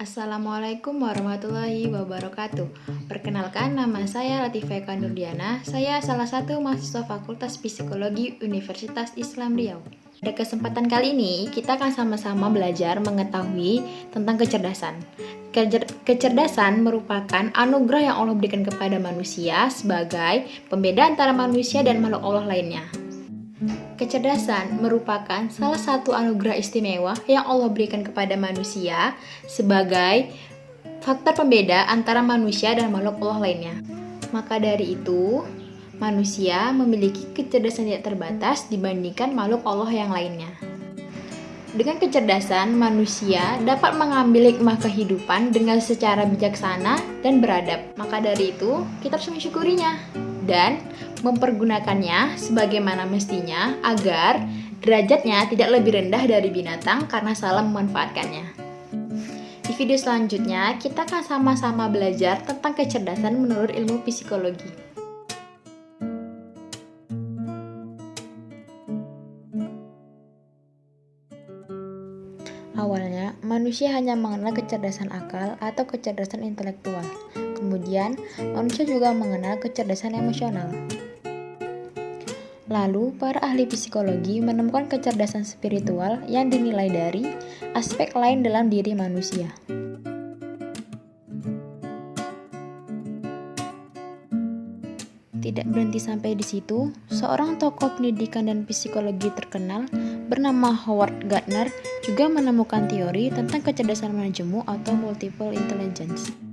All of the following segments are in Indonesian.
Assalamualaikum warahmatullahi wabarakatuh. Perkenalkan nama saya Latifah Eka Nurdiana. Saya salah satu mahasiswa Fakultas Psikologi Universitas Islam Riau. Pada kesempatan kali ini kita akan sama-sama belajar mengetahui tentang kecerdasan. Kecerdasan merupakan anugerah yang Allah berikan kepada manusia sebagai pembeda antara manusia dan makhluk Allah lainnya Kecerdasan merupakan salah satu anugerah istimewa yang Allah berikan kepada manusia sebagai faktor pembeda antara manusia dan makhluk Allah lainnya. Maka dari itu, manusia memiliki kecerdasan tidak terbatas dibandingkan makhluk Allah yang lainnya. Dengan kecerdasan, manusia dapat mengambil hikmah kehidupan dengan secara bijaksana dan beradab. Maka dari itu, kita harus mensyukurinya dan mempergunakannya sebagaimana mestinya agar derajatnya tidak lebih rendah dari binatang karena salah memanfaatkannya. Di video selanjutnya, kita akan sama-sama belajar tentang kecerdasan menurut ilmu psikologi. Awalnya, manusia hanya mengenal kecerdasan akal atau kecerdasan intelektual. Kemudian, manusia juga mengenal kecerdasan emosional. Lalu, para ahli psikologi menemukan kecerdasan spiritual yang dinilai dari aspek lain dalam diri manusia. Tidak berhenti sampai di situ, seorang tokoh pendidikan dan psikologi terkenal bernama Howard Gardner juga menemukan teori tentang kecerdasan manajemen atau multiple intelligence.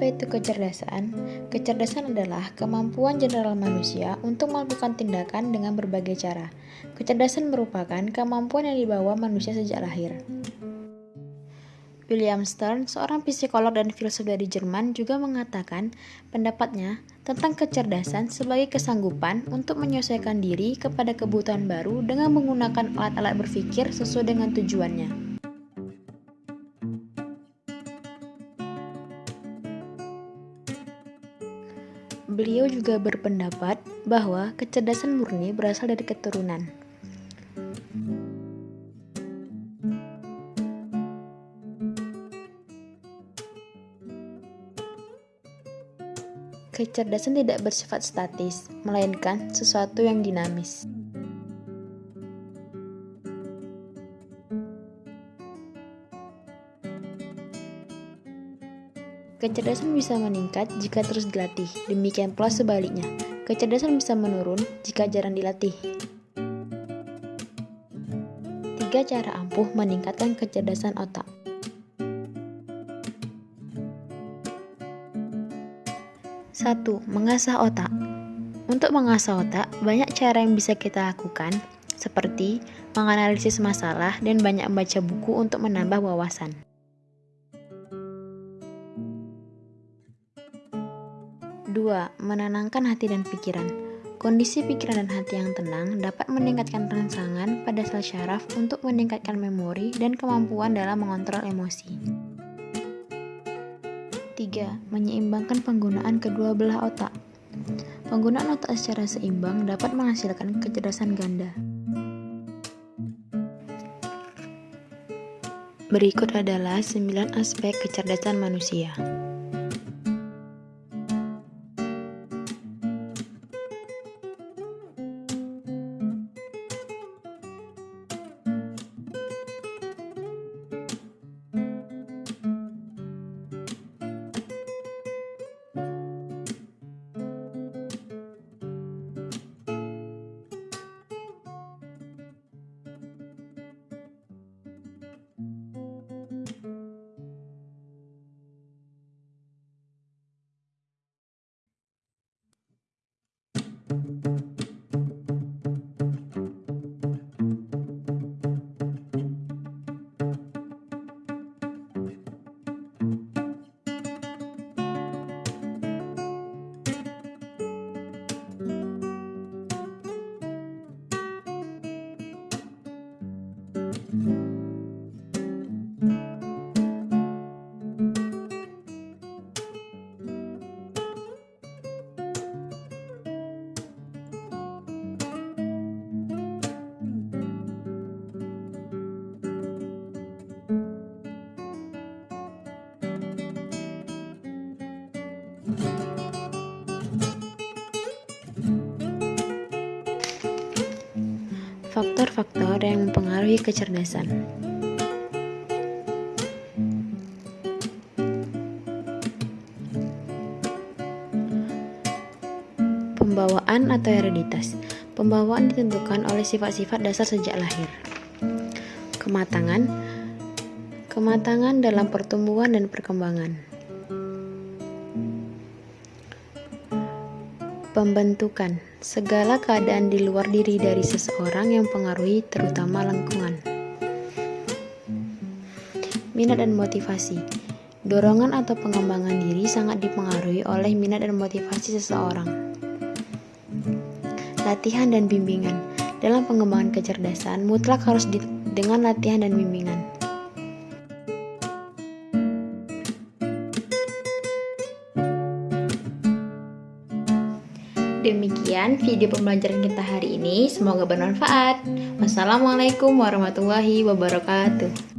Apa itu kecerdasan? Kecerdasan adalah kemampuan general manusia untuk melakukan tindakan dengan berbagai cara. Kecerdasan merupakan kemampuan yang dibawa manusia sejak lahir. William Stern, seorang psikolog dan filsuf dari Jerman, juga mengatakan pendapatnya tentang kecerdasan sebagai kesanggupan untuk menyesuaikan diri kepada kebutuhan baru dengan menggunakan alat-alat berpikir sesuai dengan tujuannya. Beliau juga berpendapat bahwa kecerdasan murni berasal dari keturunan. Kecerdasan tidak bersifat statis, melainkan sesuatu yang dinamis. Kecerdasan bisa meningkat jika terus dilatih, demikian pula sebaliknya. Kecerdasan bisa menurun jika jarang dilatih. Tiga cara ampuh meningkatkan kecerdasan otak. Satu, mengasah otak. Untuk mengasah otak, banyak cara yang bisa kita lakukan, seperti menganalisis masalah dan banyak membaca buku untuk menambah wawasan. 2. Menenangkan hati dan pikiran. Kondisi pikiran dan hati yang tenang dapat meningkatkan rangsangan pada sel syaraf untuk meningkatkan memori dan kemampuan dalam mengontrol emosi. 3. Menyeimbangkan penggunaan kedua belah otak. Penggunaan otak secara seimbang dapat menghasilkan kecerdasan ganda. Berikut adalah 9 aspek kecerdasan manusia. Faktor yang mempengaruhi kecerdasan. Pembawaan atau hereditas. Pembawaan ditentukan oleh sifat-sifat dasar sejak lahir. Kematangan Kematangan dalam pertumbuhan dan perkembangan. Pembentukan segala keadaan di luar diri dari seseorang yang pengaruhi terutama lingkungan. Minat dan motivasi. Dorongan atau pengembangan diri sangat dipengaruhi oleh minat dan motivasi seseorang. Latihan dan bimbingan. Dalam pengembangan kecerdasan, mutlak harus dengan latihan dan bimbingan. Demikian video pembelajaran kita hari ini. Semoga bermanfaat. Wassalamualaikum warahmatullahi wabarakatuh.